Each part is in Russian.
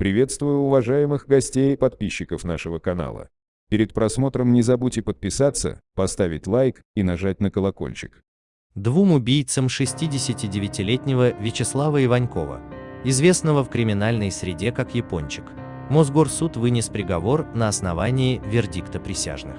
Приветствую уважаемых гостей и подписчиков нашего канала. Перед просмотром не забудьте подписаться, поставить лайк и нажать на колокольчик. Двум убийцам 69-летнего Вячеслава Иванькова, известного в криминальной среде как Япончик, Мосгорсуд вынес приговор на основании вердикта присяжных.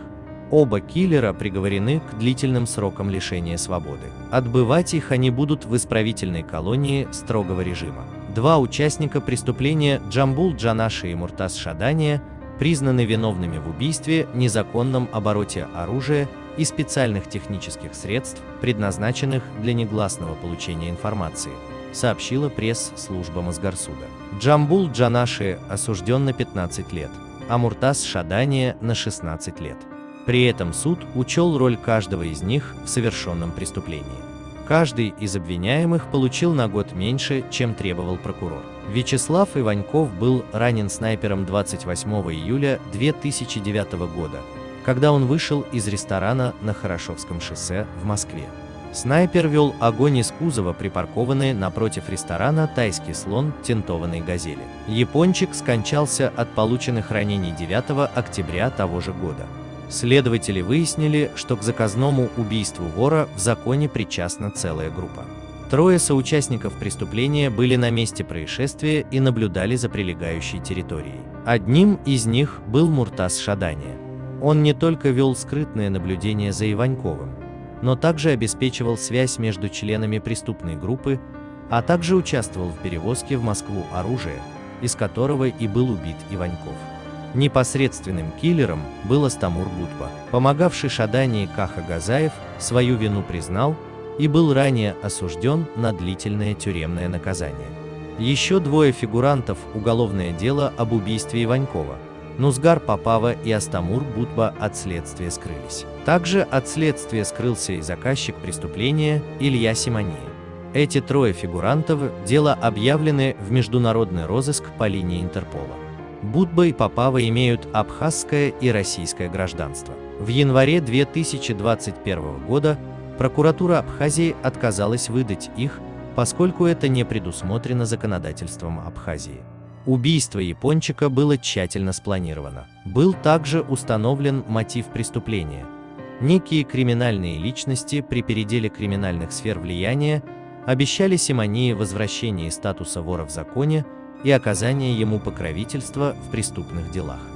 Оба киллера приговорены к длительным срокам лишения свободы. Отбывать их они будут в исправительной колонии строгого режима. Два участника преступления Джамбул Джанаши и Муртаз Шадания признаны виновными в убийстве, незаконном обороте оружия и специальных технических средств, предназначенных для негласного получения информации, сообщила пресс-служба Мосгорсуда. Джамбул Джанаши осужден на 15 лет, а Муртаз Шадания на 16 лет. При этом суд учел роль каждого из них в совершенном преступлении. Каждый из обвиняемых получил на год меньше, чем требовал прокурор. Вячеслав Иваньков был ранен снайпером 28 июля 2009 года, когда он вышел из ресторана на Хорошевском шоссе в Москве. Снайпер вел огонь из кузова, припаркованный напротив ресторана «Тайский слон» тентованной «Газели». Япончик скончался от полученных ранений 9 октября того же года. Следователи выяснили, что к заказному убийству вора в законе причастна целая группа. Трое соучастников преступления были на месте происшествия и наблюдали за прилегающей территорией. Одним из них был Муртаз Шадания. Он не только вел скрытное наблюдение за Иваньковым, но также обеспечивал связь между членами преступной группы, а также участвовал в перевозке в Москву оружия, из которого и был убит Иваньков. Непосредственным киллером был Астамур Будба. Помогавший Шадании Каха Газаев свою вину признал и был ранее осужден на длительное тюремное наказание. Еще двое фигурантов уголовное дело об убийстве Иванькова – Нузгар Попава и Астамур Будба от следствия скрылись. Также от следствия скрылся и заказчик преступления Илья Симония. Эти трое фигурантов дело объявлены в международный розыск по линии Интерпола. Будба и Попава имеют абхазское и российское гражданство. В январе 2021 года прокуратура Абхазии отказалась выдать их, поскольку это не предусмотрено законодательством Абхазии. Убийство япончика было тщательно спланировано. Был также установлен мотив преступления. Некие криминальные личности при переделе криминальных сфер влияния обещали Симонии возвращение статуса вора в законе и оказание ему покровительства в преступных делах.